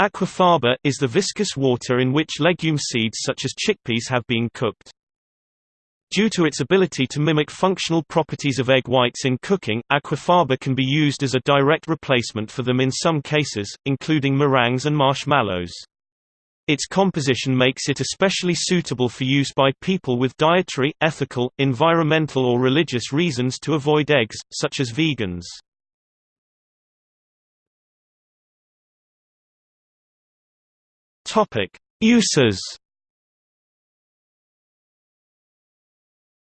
Aquafaba, is the viscous water in which legume seeds such as chickpeas have been cooked. Due to its ability to mimic functional properties of egg whites in cooking, aquafaba can be used as a direct replacement for them in some cases, including meringues and marshmallows. Its composition makes it especially suitable for use by people with dietary, ethical, environmental or religious reasons to avoid eggs, such as vegans. Topic: Uses.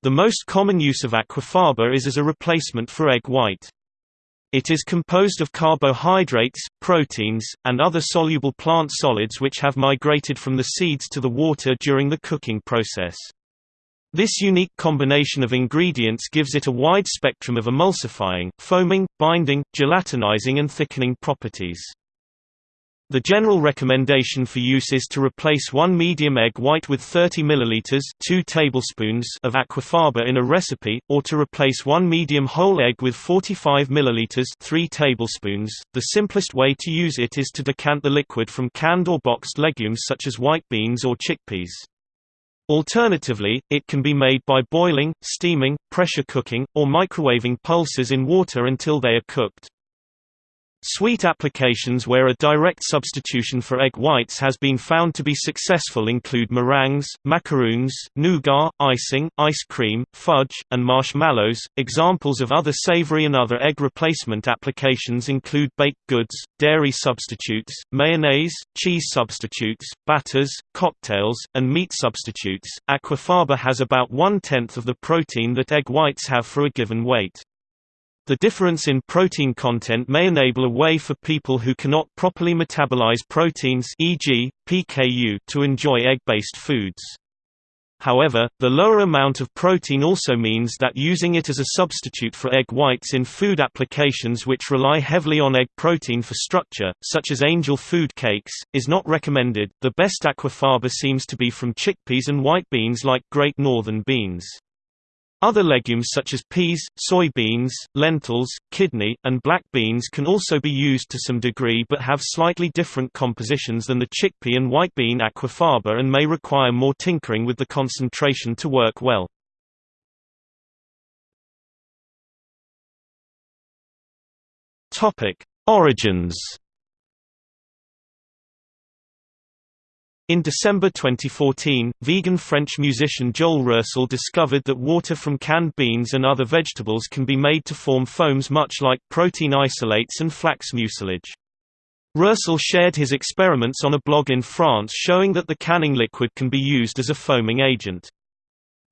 The most common use of aquafaba is as a replacement for egg white. It is composed of carbohydrates, proteins, and other soluble plant solids which have migrated from the seeds to the water during the cooking process. This unique combination of ingredients gives it a wide spectrum of emulsifying, foaming, binding, gelatinizing and thickening properties. The general recommendation for use is to replace one medium egg white with 30 ml 2 tablespoons of aquafaba in a recipe, or to replace one medium whole egg with 45 ml 3 tablespoons. The simplest way to use it is to decant the liquid from canned or boxed legumes such as white beans or chickpeas. Alternatively, it can be made by boiling, steaming, pressure cooking, or microwaving pulses in water until they are cooked. Sweet applications where a direct substitution for egg whites has been found to be successful include meringues, macaroons, nougat, icing, ice cream, fudge, and marshmallows. Examples of other savory and other egg replacement applications include baked goods, dairy substitutes, mayonnaise, cheese substitutes, batters, cocktails, and meat substitutes. Aquafaba has about one tenth of the protein that egg whites have for a given weight. The difference in protein content may enable a way for people who cannot properly metabolize proteins e.g., PKU to enjoy egg-based foods. However, the lower amount of protein also means that using it as a substitute for egg whites in food applications which rely heavily on egg protein for structure, such as angel food cakes, is not recommended. The best aquafaba seems to be from chickpeas and white beans like Great Northern beans. Other legumes such as peas, soybeans, lentils, kidney, and black beans can also be used to some degree but have slightly different compositions than the chickpea and white bean aquafaba and may require more tinkering with the concentration to work well. Origins In December 2014, vegan French musician Joel Roessel discovered that water from canned beans and other vegetables can be made to form foams much like protein isolates and flax mucilage. Roessel shared his experiments on a blog in France showing that the canning liquid can be used as a foaming agent.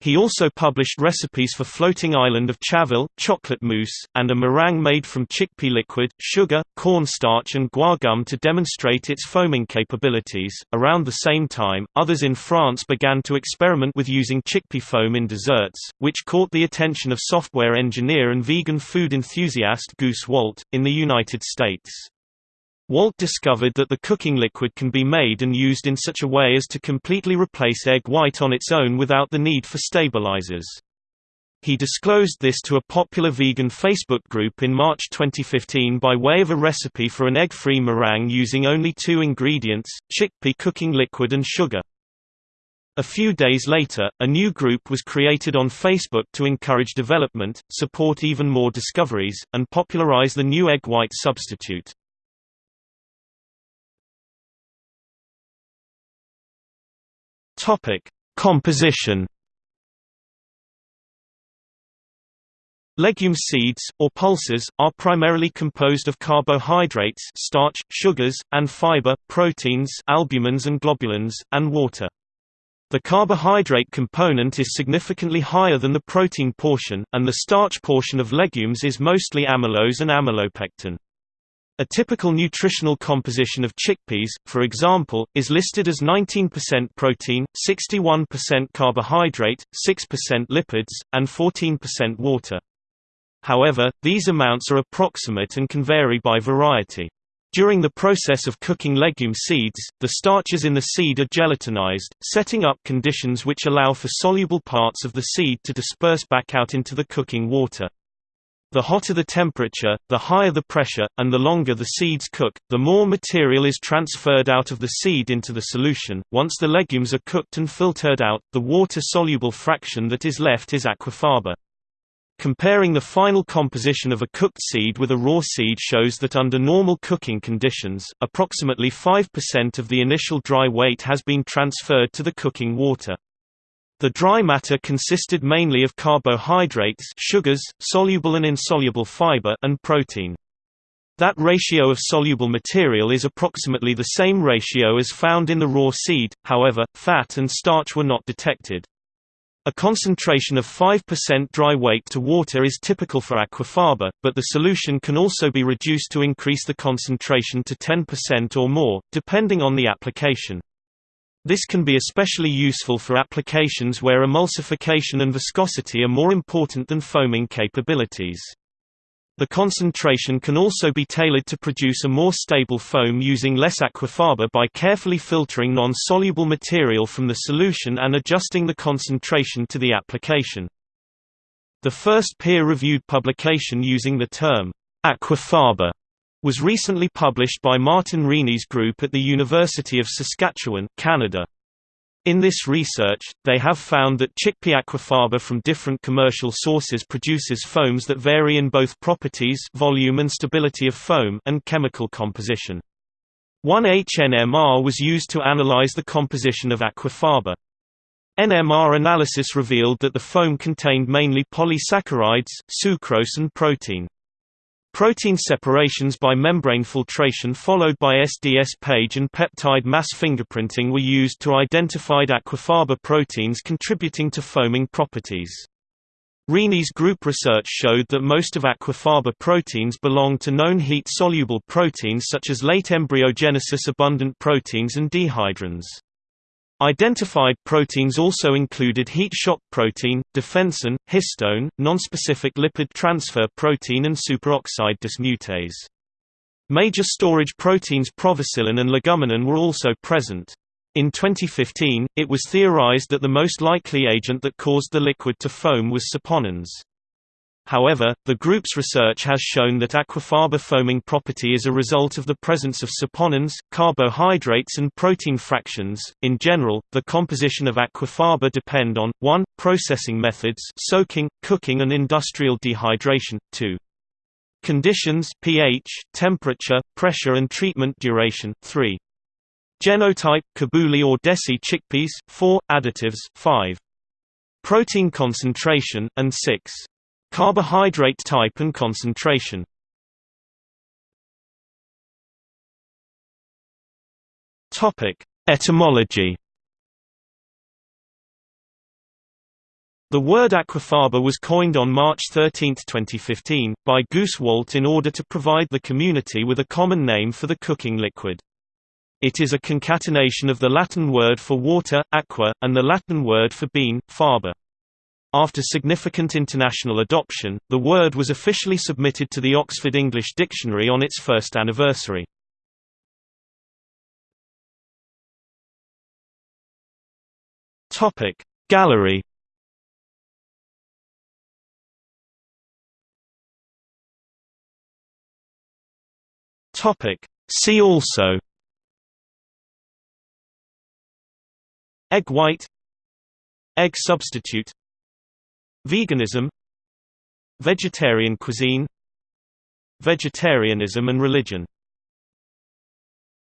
He also published recipes for floating island of Chaville, chocolate mousse, and a meringue made from chickpea liquid, sugar, cornstarch, and guar gum to demonstrate its foaming capabilities. Around the same time, others in France began to experiment with using chickpea foam in desserts, which caught the attention of software engineer and vegan food enthusiast Goose Wohlt, in the United States. Wohlt discovered that the cooking liquid can be made and used in such a way as to completely replace egg white on its own without the need for stabilizers. He disclosed this to a popular vegan Facebook group in March 2015 by way of a recipe for an egg-free meringue using only two ingredients, chickpea cooking liquid and sugar. A few days later, a new group was created on Facebook to encourage development, support even more discoveries, and popularize the new egg white substitute. Topic: Composition. Legume seeds, or pulses, are primarily composed of carbohydrates starch, sugars, and fiber, proteins albumins and globulins, and water. The carbohydrate component is significantly higher than the protein portion, and the starch portion of legumes is mostly amylose and amylopectin. A typical nutritional composition of chickpeas, for example, is listed as 19% protein, 61% carbohydrate, 6% lipids, and 14% water. However, these amounts are approximate and can vary by variety. During the process of cooking legume seeds, the starches in the seed are gelatinized, setting up conditions which allow for soluble parts of the seed to disperse back out into the cooking water. The hotter the temperature, the higher the pressure, and the longer the seeds cook, the more material is transferred out of the seed into the solution. Once the legumes are cooked and filtered out, the water-soluble fraction that is left is aquafaba. Comparing the final composition of a cooked seed with a raw seed shows that under normal cooking conditions, approximately 5% of the initial dry weight has been transferred to the cooking water. The dry matter consisted mainly of carbohydrates sugars, soluble and insoluble fiber and protein. That ratio of soluble material is approximately the same ratio as found in the raw seed, however, fat and starch were not detected. A concentration of 5% dry weight to water is typical for aquafaba, but the solution can also be reduced to increase the concentration to 10% or more, depending on the application. This can be especially useful for applications where emulsification and viscosity are more important than foaming capabilities. The concentration can also be tailored to produce a more stable foam using less aquafaba by carefully filtering non-soluble material from the solution and adjusting the concentration to the application. The first peer-reviewed publication using the term aquafaba was recently published by Martin Reaney's group at the University of Saskatchewan, Canada. In this research, they have found that chickpea aquafaba from different commercial sources produces foams that vary in both properties volume and stability of foam and chemical composition. 1H-NMR was used to analyze the composition of aquafaba. NMR analysis revealed that the foam contained mainly polysaccharides, sucrose and protein. Protein separations by membrane filtration followed by SDS PAGE and peptide mass fingerprinting were used to identify aquafaba proteins contributing to foaming properties. Reaney's group research showed that most of aquafaba proteins belong to known heat-soluble proteins such as late embryogenesis abundant proteins and dehydrins. Identified proteins also included heat shock protein, defensin, histone, nonspecific lipid transfer protein and superoxide dismutase. Major storage proteins provicilin and leguminin were also present. In 2015, it was theorized that the most likely agent that caused the liquid to foam was saponins. However, the group's research has shown that aquafaba foaming property is a result of the presence of saponins, carbohydrates and protein fractions. In general, the composition of aquafaba depend on 1 processing methods, soaking, cooking and industrial dehydration, 2 conditions, pH, temperature, pressure and treatment duration, 3 genotype, kabuli or desi chickpeas, 4 additives, 5 protein concentration and 6 Carbohydrate type and concentration Etymology The word aquafaba was coined on March 13, 2015, by Goose Wohlt in order to provide the community with a common name for the cooking liquid. It is a concatenation of the Latin word for water, aqua, and the Latin word for bean, faba. After significant international adoption, the word was officially submitted to the Oxford English Dictionary on its first anniversary. Topic Gallery. Topic See also. Egg white. Egg substitute Veganism Vegetarian cuisine Vegetarianism and religion